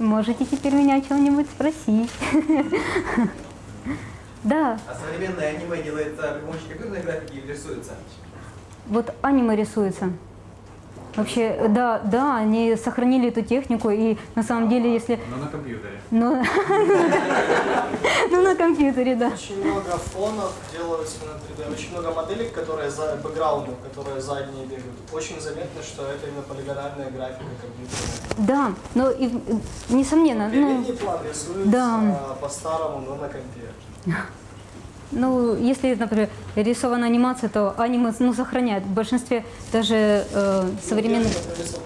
Можете теперь меня о чем-нибудь спросить. Да, А современное аниме делается при помощи компьютерной графики или рисуется? вот аниме рисуется. Вообще, да, да, они сохранили эту технику, и на самом деле, если... Но на компьютере. Ну, ну, на компьютере, да. Очень много фонов делаются на 3D, очень много моделей, которые за бэкграундов, которые задние бегают. Очень заметно, что это именно полигональная графика компьютерная. Да, но и, несомненно, ну, Передний план рисуется да. по-старому, но на компе. Ну, если, например, рисована анимация, то аниме ну, сохраняет. В большинстве даже э, современных...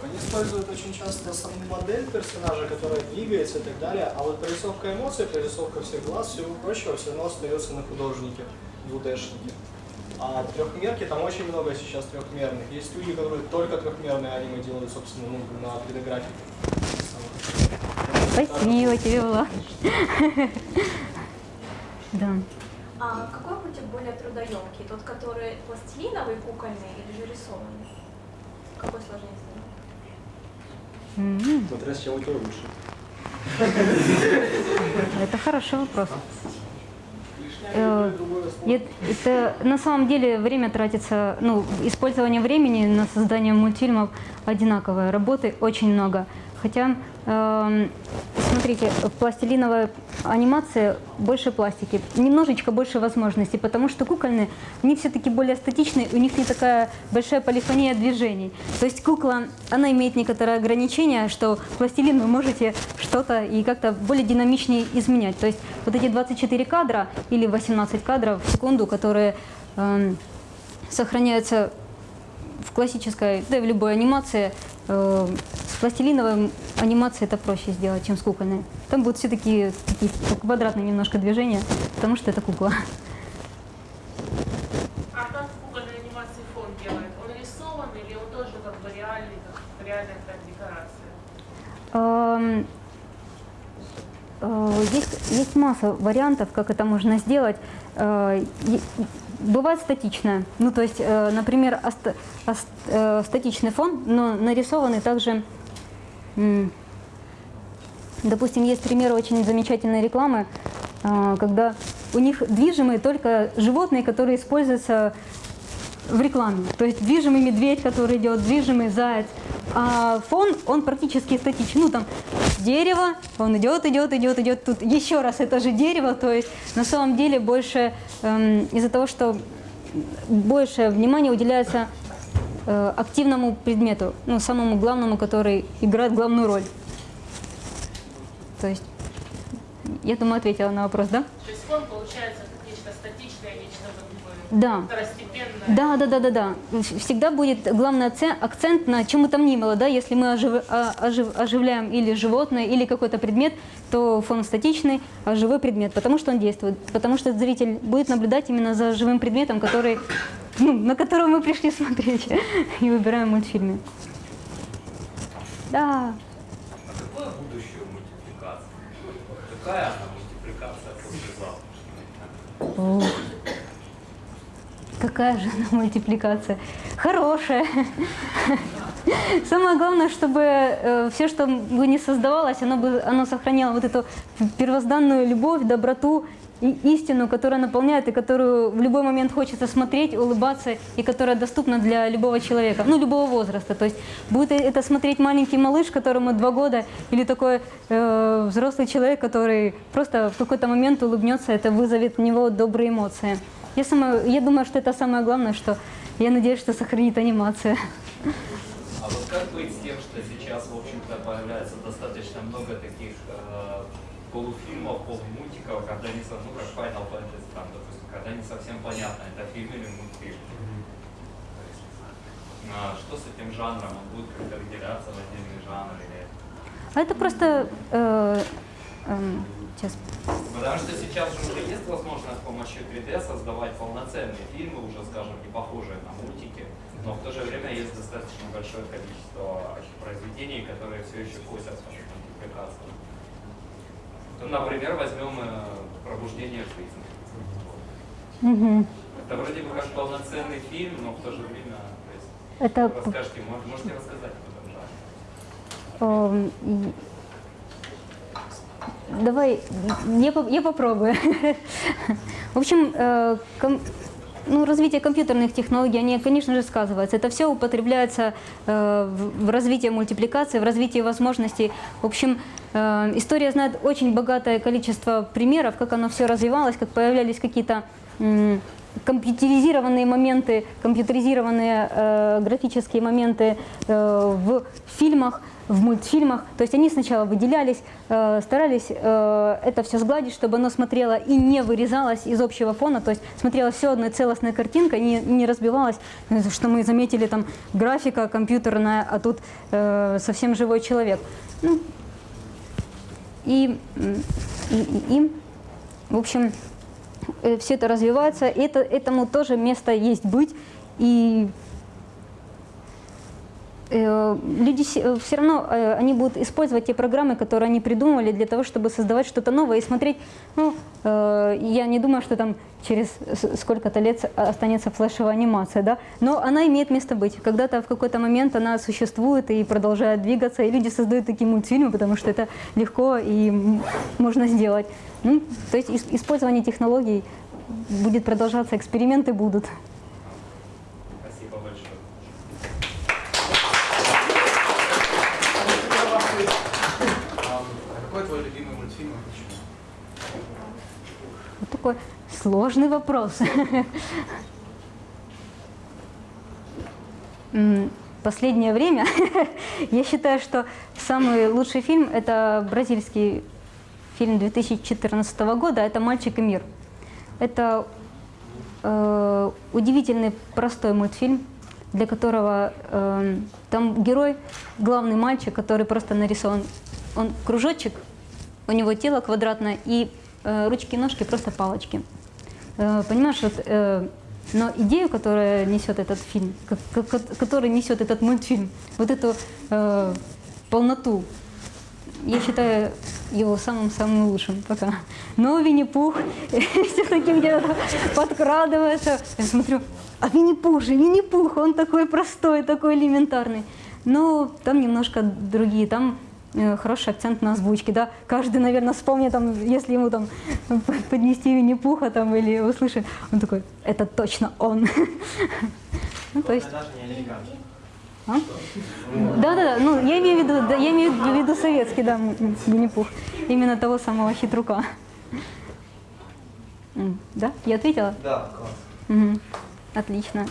Они используют очень часто саму модель персонажа, которая двигается и так далее, а вот прорисовка эмоций, прорисовка всех глаз, всего прочего, все равно остается на художнике, 2D-шнике. А трехмерки, там очень много сейчас трехмерных. Есть люди, которые только трехмерные аниме делают, собственно, ну, на 3D-графике. Спасибо тебе, Влад. Да. А какой мультик более трудоемкий? Тот, который пластилиновый, кукольный или же рисованный? Какой сложнее сделать? М, Смотря с чем у тебя лучше. Это хороший вопрос. И Э, Я- Это на самом деле время тратится, ну, использование времени на создание мультфильмов одинаковое, работы очень много. Хотя, эм, смотрите, пластилиновая анимация больше пластики, немножечко больше возможностей, потому что кукольные, они все-таки более статичные, у них не такая большая полифония движений. То есть кукла, она имеет некоторые ограничения, что пластилин вы можете что-то и как-то более динамичнее изменять. То есть вот эти 24 кадра или 18 кадров в секунду, которые эм, сохраняются в классической, да и в любой анимации, э, с пластилиновой анимацией это проще сделать, чем с кукольной. Там будут все такие, такие квадратные немножко движения, потому что это кукла. А как в кукольной анимации фон делает? Он рисован или он тоже как бы реальный, как реальная как декорация? Эм, э, Есть, есть масса вариантов, как это можно сделать. Э, Бывает статичное. Ну, то есть, э, например, оста- ос- э, статичный фон, но нарисованный также... м, Допустим, есть примеры очень замечательной рекламы, э, когда у них движимые только животные, которые используются в рекламе. То есть движимый медведь, который идет, движимый заяц. А фон, он практически статичный. Ну, там дерево, он идет, идет, идет, идет. Тут еще раз это же дерево. То есть на самом деле больше эм, из-за того, что больше внимания уделяется э, активному предмету, ну, самому главному, который играет главную роль. То есть, я думаю, ответила на вопрос, да? То есть фон получается нечто статичное, нечто Да. Да, да, да, да, да. Всегда будет главный акцент, на чем бы там ни было, да. Если мы ожив- а- ожив- оживляем или животное, или какой-то предмет, то фон статичный, а живой предмет, потому что он действует, потому что зритель будет наблюдать именно за живым предметом, который, ну, на которого мы пришли смотреть и выбираем мультфильмы. Да. А какое будущее мультипликации? Какая она мультипликация послезавтра? Ух. Какая же она мультипликация? Хорошая. Самое главное, чтобы все, что бы не создавалось, оно, бы, оно сохраняло вот эту первозданную любовь, доброту и истину, которая наполняет и которую в любой момент хочется смотреть, улыбаться и которая доступна для любого человека, ну, любого возраста. То есть будет это смотреть маленький малыш, которому два года, или такой э, взрослый человек, который просто в какой-то момент улыбнется, это вызовет в него добрые эмоции. Я, сама, я думаю, что это самое главное, что я надеюсь, что сохранит анимация. А вот как быть с тем, что сейчас, в общем-то, появляется достаточно много таких э, полуфильмов, полумультиков, когда не со- ну, как Final Fantasy, там, допустим, когда не совсем понятно, это фильм или мультфильм. А, что с этим жанром? Он будет как-то выделяться в отдельный жанр или... А это просто... э, эм, сейчас. Потому что сейчас же уже есть возможность с помощью 3D создавать полноценные фильмы, уже, скажем, не похожие на мультики, но в то же время есть достаточно большое количество произведений, которые все еще косятся в мультипликацию. Ну, например, возьмем э, «Пробуждение жизни». Мгм. Это вроде бы как полноценный фильм, но в то же время, то есть, Это расскажите, мож- можете рассказать об этом Давай, я, я попробую. В общем, э, ком- ну, развитие компьютерных технологий, они, конечно же, сказываются. Это все употребляется э, в развитии мультипликации, в развитии возможностей. В общем, э, история знает очень богатое количество примеров, как оно все развивалось, как появлялись какие-то компьютеризированные моменты, компьютеризированные э, графические моменты э, в фильмах, в мультфильмах. То есть они сначала выделялись, э, старались э, это все сгладить, чтобы оно смотрело и не вырезалось из общего фона, то есть смотрела все одной целостной картинкой, не, не разбивалась, э, что мы заметили там графика компьютерная, а тут э, совсем живой человек. Ну, и, и, и, и, в общем, все это развивается, это, этому тоже место есть быть. И э, люди все равно, э, они будут использовать те программы, которые они придумали для того, чтобы создавать что-то новое и смотреть. Ну, э, я не думаю, что там через сколько-то лет с- останется флешевая анимация, да, но она имеет место быть. Когда-то в какой-то момент она существует и продолжает двигаться, и люди создают такие мультфильмы, потому что это легко и можно сделать. Ну, то есть ис- использование технологий будет продолжаться, эксперименты будут. Спасибо большое. А какой твой любимый мультфильм и почему? Вот такой сложный вопрос. Последнее время я считаю, что самый лучший фильм – это бразильский фильм 2014 года, это «Мальчик и мир». Это э, удивительный простой мультфильм, для которого э, там герой, главный мальчик, который просто нарисован, он кружочек, у него тело квадратное и э, ручки и ножки просто палочки. Э, понимаешь, вот, э, но идею, которая несет этот фильм, ко- ко- ко- который несет этот мультфильм, вот эту э, полноту, я считаю его самым-самым лучшим пока. Но Винни-Пух все-таки где-то подкрадывается. Я смотрю, а Винни-Пух же, Винни-Пух, он такой простой, такой элементарный. Но там немножко другие, там хороший акцент на озвучке, да. Каждый, наверное, вспомнит, там, если ему там поднести Винни-Пуха там или услышит, он такой, это точно он. Ну, то есть... А? Да, да, да. Ну, я имею в виду, да, я имею в виду советский, да, Винни-Пух. Именно того самого хитрука. Да? Я ответила? Да, класс. Мгм. Отлично.